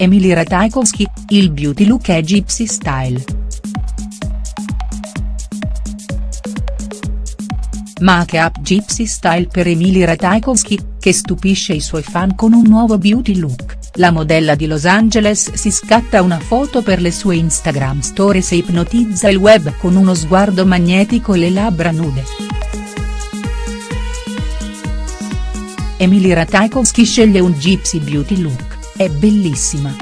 Emily Ratajkowski, il beauty look è Gypsy Style. Make-up Gypsy Style per Emily Ratajkowski, che stupisce i suoi fan con un nuovo beauty look, la modella di Los Angeles si scatta una foto per le sue Instagram stories e ipnotizza il web con uno sguardo magnetico e le labbra nude. Emily Ratajkowski sceglie un gypsy beauty look, è bellissima.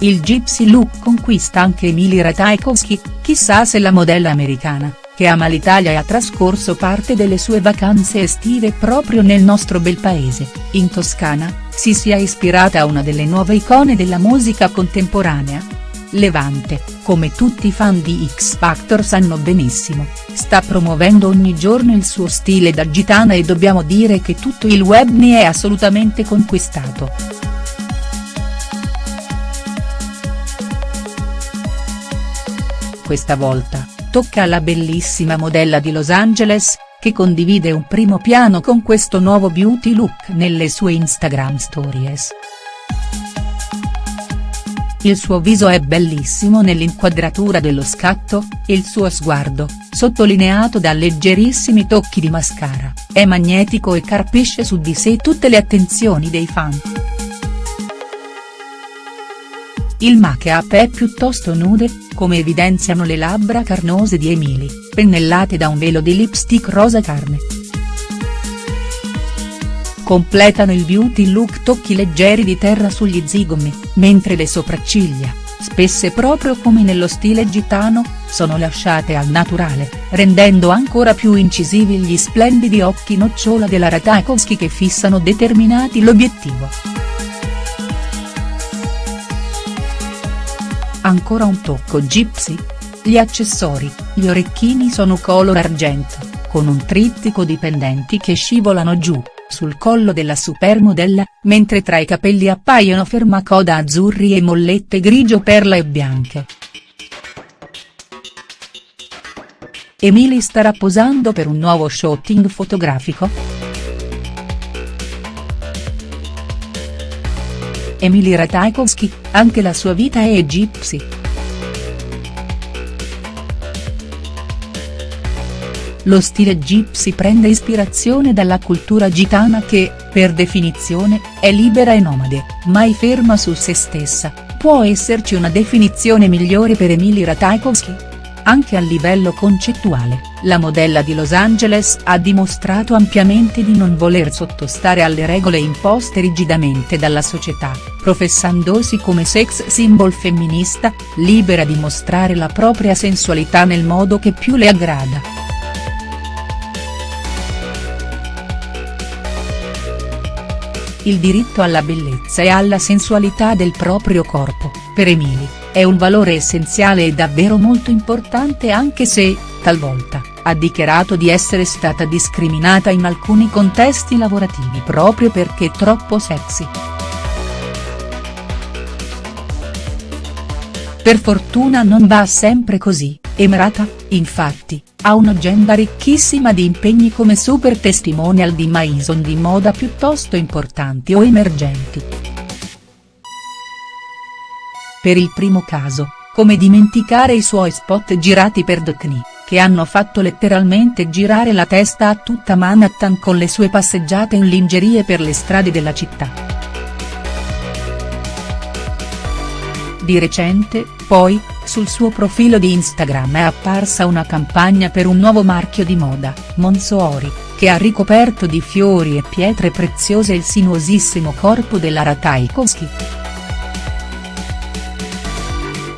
Il gypsy look conquista anche Emily Ratajkowski, chissà se la modella americana, che ama l'Italia e ha trascorso parte delle sue vacanze estive proprio nel nostro bel paese, in Toscana, si sia ispirata a una delle nuove icone della musica contemporanea. Levante, come tutti i fan di X Factor sanno benissimo, sta promuovendo ogni giorno il suo stile da gitana e dobbiamo dire che tutto il web ne è assolutamente conquistato. Questa volta, tocca alla bellissima modella di Los Angeles, che condivide un primo piano con questo nuovo beauty look nelle sue Instagram stories. Il suo viso è bellissimo nell'inquadratura dello scatto, il suo sguardo, sottolineato da leggerissimi tocchi di mascara, è magnetico e carpisce su di sé tutte le attenzioni dei fan. Il make-up è piuttosto nude, come evidenziano le labbra carnose di Emily, pennellate da un velo di lipstick rosa carne. Completano il beauty look tocchi leggeri di terra sugli zigomi, mentre le sopracciglia, spesse proprio come nello stile gitano, sono lasciate al naturale, rendendo ancora più incisivi gli splendidi occhi nocciola della Ratajkowski che fissano determinati l'obiettivo. Ancora un tocco gypsy? Gli accessori, gli orecchini sono color argento, con un trittico di pendenti che scivolano giù, sul collo della supermodella, mentre tra i capelli appaiono fermacoda azzurri e mollette grigio perla e bianche. Emily starà posando per un nuovo shooting fotografico?. Emily Ratajkowski, anche la sua vita è gypsy. Lo stile gypsy prende ispirazione dalla cultura gitana che, per definizione, è libera e nomade, mai ferma su se stessa, può esserci una definizione migliore per Emily Ratajkowski?. Anche a livello concettuale, la modella di Los Angeles ha dimostrato ampiamente di non voler sottostare alle regole imposte rigidamente dalla società, professandosi come sex symbol femminista, libera di mostrare la propria sensualità nel modo che più le aggrada. Il diritto alla bellezza e alla sensualità del proprio corpo, per Emily, è un valore essenziale e davvero molto importante anche se, talvolta, ha dichiarato di essere stata discriminata in alcuni contesti lavorativi proprio perché troppo sexy. Per fortuna non va sempre così, Emerata, infatti, ha un'agenda ricchissima di impegni come super testimonial di Maison di moda piuttosto importanti o emergenti. Per il primo caso, come dimenticare i suoi spot girati per Dotni, che hanno fatto letteralmente girare la testa a tutta Manhattan con le sue passeggiate in lingerie per le strade della città. Di recente, poi, sul suo profilo di Instagram è apparsa una campagna per un nuovo marchio di moda, Monsoori, che ha ricoperto di fiori e pietre preziose il sinuosissimo corpo della Ratajkowski.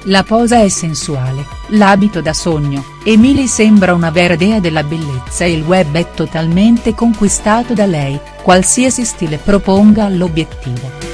La posa è sensuale, l'abito da sogno, Emily sembra una vera dea della bellezza e il web è totalmente conquistato da lei, qualsiasi stile proponga all'obiettivo.